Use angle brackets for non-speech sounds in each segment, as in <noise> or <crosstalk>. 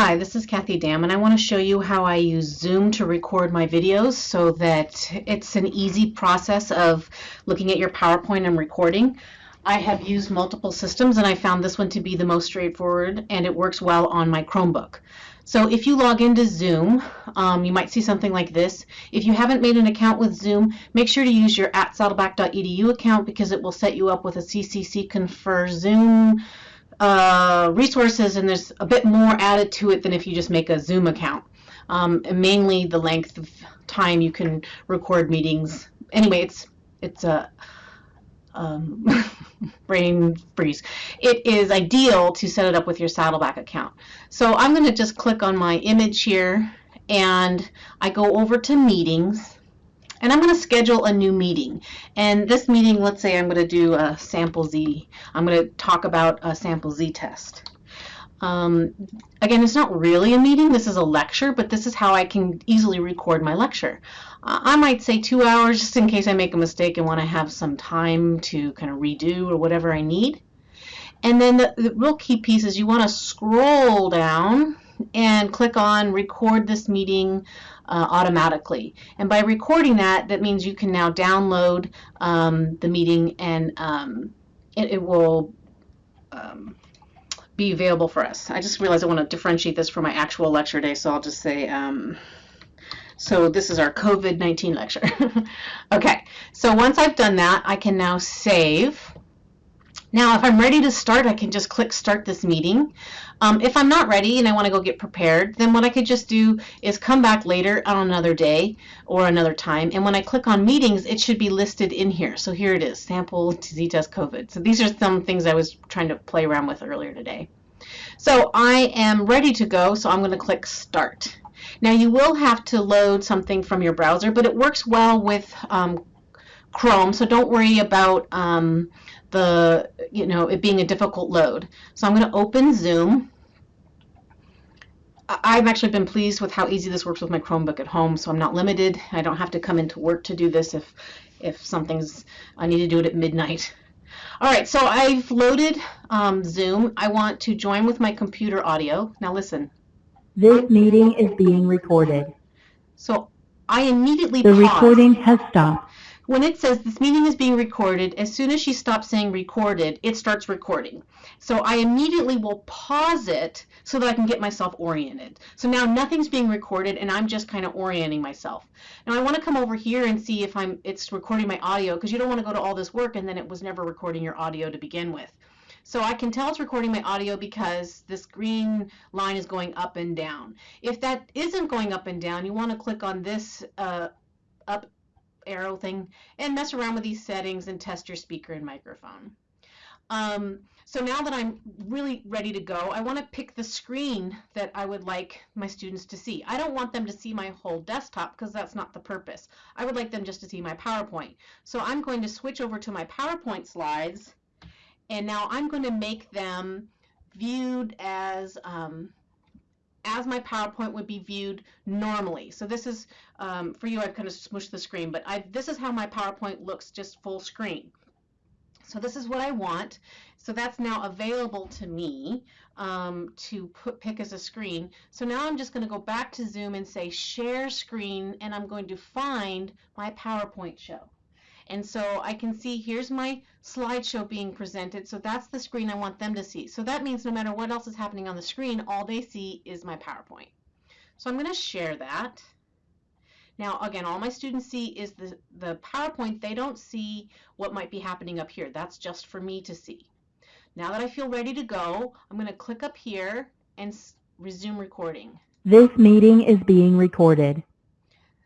Hi, this is Kathy Dam, and I want to show you how I use Zoom to record my videos so that it's an easy process of looking at your PowerPoint and recording. I have used multiple systems and I found this one to be the most straightforward and it works well on my Chromebook. So if you log into Zoom, um, you might see something like this. If you haven't made an account with Zoom, make sure to use your at saddleback.edu account because it will set you up with a CCC Confer Zoom uh, resources and there's a bit more added to it than if you just make a Zoom account. Um, mainly the length of time you can record meetings. Anyway, it's it's a um, <laughs> brain freeze. It is ideal to set it up with your Saddleback account. So I'm going to just click on my image here and I go over to meetings and I'm going to schedule a new meeting. And this meeting, let's say I'm going to do a sample Z. I'm going to talk about a sample Z test. Um, again, it's not really a meeting, this is a lecture, but this is how I can easily record my lecture. I might say two hours just in case I make a mistake and want to have some time to kind of redo or whatever I need. And then the, the real key piece is you want to scroll down and click on record this meeting uh, automatically. And by recording that, that means you can now download um, the meeting and um, it, it, will um, be available for us. I just realized I want to differentiate this from my actual lecture day, so I'll just say, um, so this is our COVID-19 lecture. <laughs> okay, so once I've done that, I can now save. Now, if I'm ready to start, I can just click Start this meeting. Um, if I'm not ready and I want to go get prepared, then what I could just do is come back later on another day or another time. And when I click on meetings, it should be listed in here. So here it is, sample z-test COVID. So these are some things I was trying to play around with earlier today. So I am ready to go, so I'm going to click Start. Now you will have to load something from your browser, but it works well with um, Chrome, so don't worry about um, the, you know, it being a difficult load. So I'm going to open Zoom. I've actually been pleased with how easy this works with my Chromebook at home, so I'm not limited. I don't have to come into work to do this if, if something's, I need to do it at midnight. All right, so I've loaded um, Zoom. I want to join with my computer audio. Now listen. This meeting is being recorded. So I immediately The recording has stopped when it says this meeting is being recorded, as soon as she stops saying recorded, it starts recording. So I immediately will pause it so that I can get myself oriented. So now nothing's being recorded and I'm just kind of orienting myself. Now I want to come over here and see if I'm it's recording my audio because you don't want to go to all this work and then it was never recording your audio to begin with. So I can tell it's recording my audio because this green line is going up and down. If that isn't going up and down, you want to click on this uh, up arrow thing and mess around with these settings and test your speaker and microphone. Um, so now that I'm really ready to go, I want to pick the screen that I would like my students to see. I don't want them to see my whole desktop because that's not the purpose. I would like them just to see my PowerPoint. So I'm going to switch over to my PowerPoint slides and now I'm going to make them viewed as um, as my PowerPoint would be viewed normally. So this is, um, for you, I've kind of smushed the screen, but I, this is how my PowerPoint looks just full screen. So this is what I want. So that's now available to me um, to put pick as a screen. So now I'm just going to go back to Zoom and say share screen, and I'm going to find my PowerPoint show. And so I can see here's my slideshow being presented. So that's the screen I want them to see. So that means no matter what else is happening on the screen, all they see is my PowerPoint. So I'm going to share that. Now, again, all my students see is the, the PowerPoint. They don't see what might be happening up here. That's just for me to see. Now that I feel ready to go, I'm going to click up here and resume recording. This meeting is being recorded.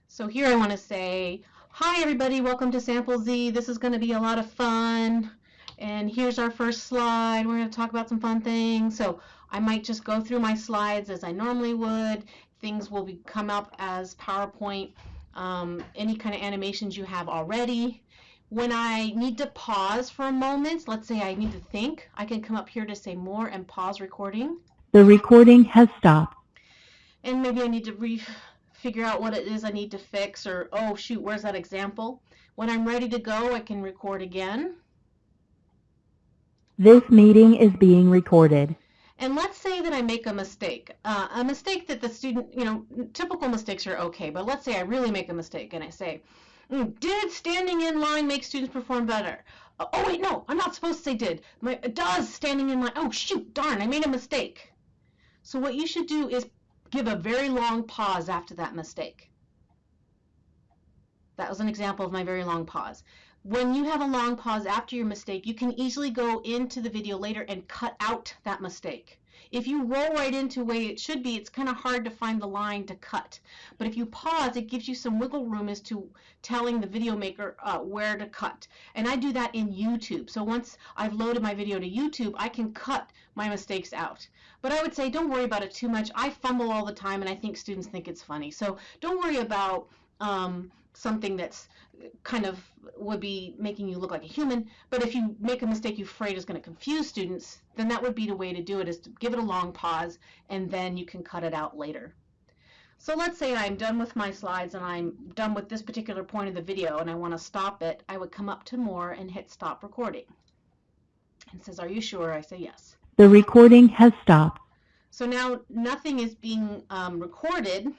So here I want to say, Hi everybody, welcome to Sample Z. This is going to be a lot of fun. And here's our first slide. We're going to talk about some fun things. So I might just go through my slides as I normally would. Things will be, come up as PowerPoint, um, any kind of animations you have already. When I need to pause for a moment, let's say I need to think, I can come up here to say more and pause recording. The recording has stopped. And maybe I need to re figure out what it is I need to fix or, oh shoot, where's that example? When I'm ready to go, I can record again. This meeting is being recorded. And let's say that I make a mistake, uh, a mistake that the student, you know, typical mistakes are okay, but let's say I really make a mistake and I say, mm, did standing in line make students perform better? Uh, oh wait, no, I'm not supposed to say did. My, does standing in line, oh shoot, darn, I made a mistake. So what you should do is give a very long pause after that mistake. That was an example of my very long pause. When you have a long pause after your mistake, you can easily go into the video later and cut out that mistake. If you roll right into the way it should be, it's kind of hard to find the line to cut. But if you pause, it gives you some wiggle room as to telling the video maker uh, where to cut. And I do that in YouTube. So once I've loaded my video to YouTube, I can cut my mistakes out. But I would say don't worry about it too much. I fumble all the time and I think students think it's funny. So don't worry about um, something that's kind of would be making you look like a human. But if you make a mistake you're afraid is going to confuse students, then that would be the way to do it is to give it a long pause and then you can cut it out later. So let's say I'm done with my slides and I'm done with this particular point of the video and I want to stop it. I would come up to more and hit stop recording. And says, are you sure? I say yes. The recording has stopped. So now nothing is being um, recorded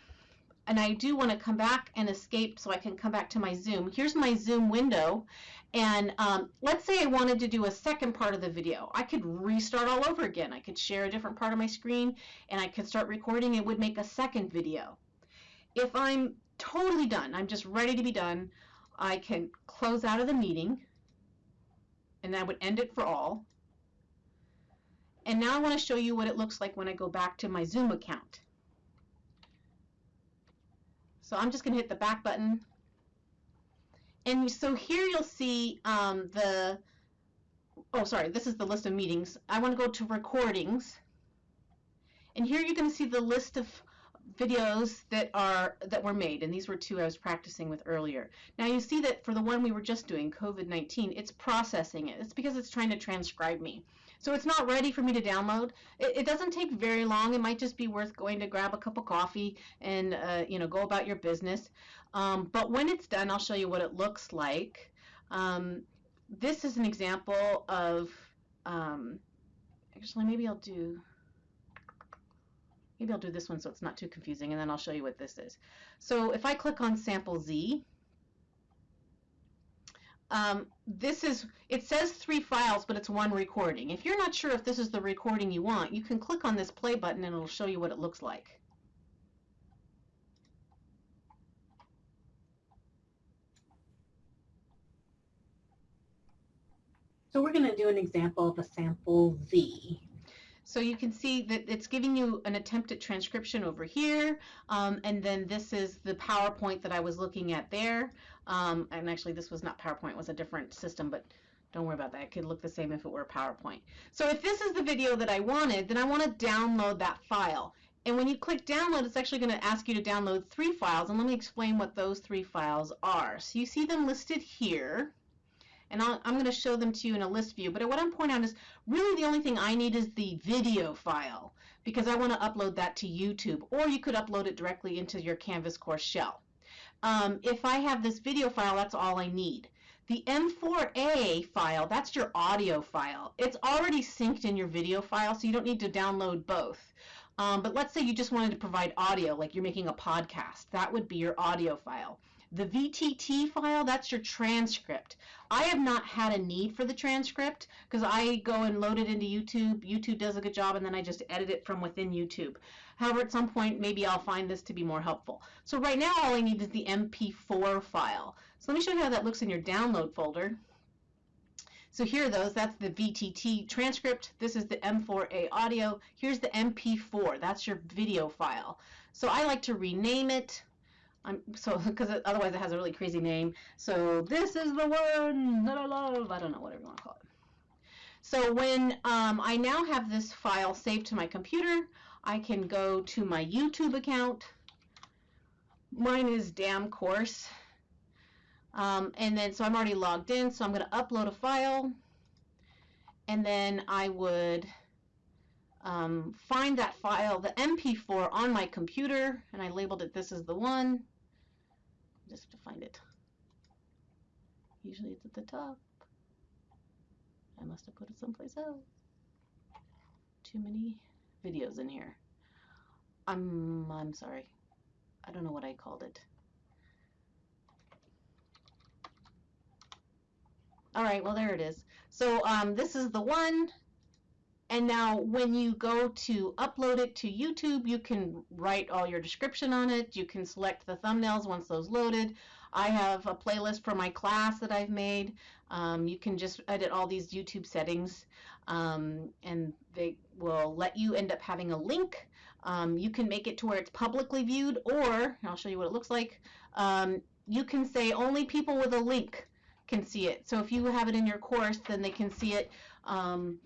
and I do want to come back and escape so I can come back to my Zoom. Here's my Zoom window. And um, let's say I wanted to do a second part of the video. I could restart all over again. I could share a different part of my screen and I could start recording. It would make a second video. If I'm totally done, I'm just ready to be done, I can close out of the meeting and that would end it for all. And now I want to show you what it looks like when I go back to my Zoom account. So I'm just going to hit the back button. And so here you'll see um, the, oh sorry, this is the list of meetings. I want to go to recordings. And here you're going to see the list of videos that are that were made and these were two I was practicing with earlier. Now you see that for the one we were just doing COVID-19 it's processing it. It's because it's trying to transcribe me. So it's not ready for me to download. It, it, doesn't take very long. It might just be worth going to grab a cup of coffee and uh, you know go about your business. Um, but when it's done, I'll show you what it looks like. Um, this is an example of um, actually maybe I'll do maybe I'll do this one so it's not too confusing and then I'll show you what this is. So if I click on sample Z, um, this is, it says three files, but it's one recording. If you're not sure if this is the recording you want, you can click on this play button and it'll show you what it looks like. So we're going to do an example of a sample Z. So you can see that it's giving you an attempt at transcription over here, um, and then this is the PowerPoint that I was looking at there. Um, and actually, this was not PowerPoint, it was a different system, but don't worry about that. It could look the same if it were PowerPoint. So if this is the video that I wanted, then I want to download that file. And when you click download, it's actually going to ask you to download three files, and let me explain what those three files are. So you see them listed here and i am going to show them to you in a list view. But what I'm pointing out is really the only thing I need is the video file because I want to upload that to YouTube, or you could upload it directly into your Canvas course shell. Um, if I have this video file, that's all I need. The M4A file, that's your audio file. It's already synced in your video file, so you don't need to download both. Um, but let's say you just wanted to provide audio, like you're making a podcast. That would be your audio file. The VTT file, that's your transcript. I have not had a need for the transcript because I go and load it into YouTube. YouTube does a good job and then I just edit it from within YouTube. However, at some point, maybe I'll find this to be more helpful. So right now, all I need is the MP4 file. So let me show you how that looks in your download folder. So here are those. That's the VTT transcript. This is the M4A audio. Here's the MP4. That's your video file. So I like to rename it. I'm so <laughs> because otherwise it has a really crazy name. So this is the one that I love. I don't know whatever you want to call it. So when um, I now have this file saved to my computer, I can go to my YouTube account. Mine is Dam Course. Um, and then so I'm already logged in, so I'm going to upload a file, and then I would um, find that file, the MP4, on my computer, and I labeled it this is the one just to find it. Usually it's at the top. I must have put it someplace else. Too many videos in here. I'm, I'm sorry. I don't know what I called it. All right, well, there it is. So um, this is the one. And now when you go to upload it to YouTube, you can write all your description on it. You can select the thumbnails once those loaded. I have a playlist for my class that I've made. Um, you can just edit all these YouTube settings um, and they will let you end up having a link. Um, you can make it to where it's publicly viewed or, I'll show you what it looks like, um, you can say only people with a link can see it. So if you have it in your course, then they can see it um,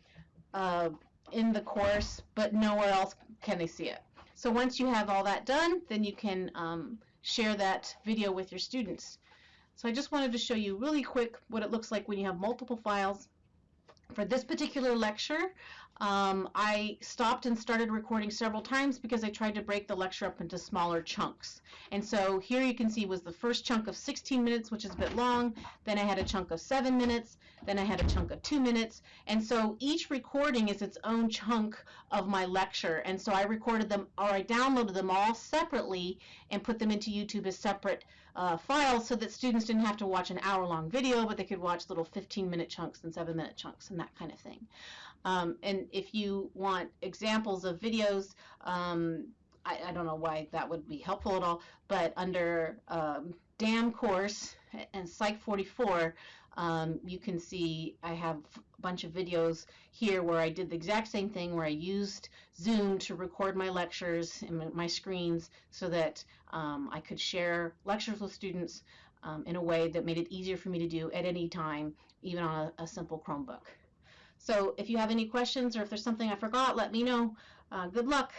uh, in the course, but nowhere else can they see it. So once you have all that done, then you can um, share that video with your students. So I just wanted to show you really quick what it looks like when you have multiple files. For this particular lecture, um, I stopped and started recording several times because I tried to break the lecture up into smaller chunks. And so here you can see was the first chunk of 16 minutes, which is a bit long. Then I had a chunk of 7 minutes. Then I had a chunk of 2 minutes. And so each recording is its own chunk of my lecture. And so I recorded them, or I downloaded them all separately and put them into YouTube as separate uh, files so that students didn't have to watch an hour-long video, but they could watch little 15-minute chunks and 7-minute chunks and that kind of thing. Um, and if you want examples of videos, um, I, I, don't know why that would be helpful at all, but under um, DAM course and Psych 44, um, you can see I have a bunch of videos here where I did the exact same thing where I used Zoom to record my lectures and my screens so that um, I could share lectures with students um, in a way that made it easier for me to do at any time, even on a, a simple Chromebook. So if you have any questions or if there's something I forgot, let me know. Uh, good luck.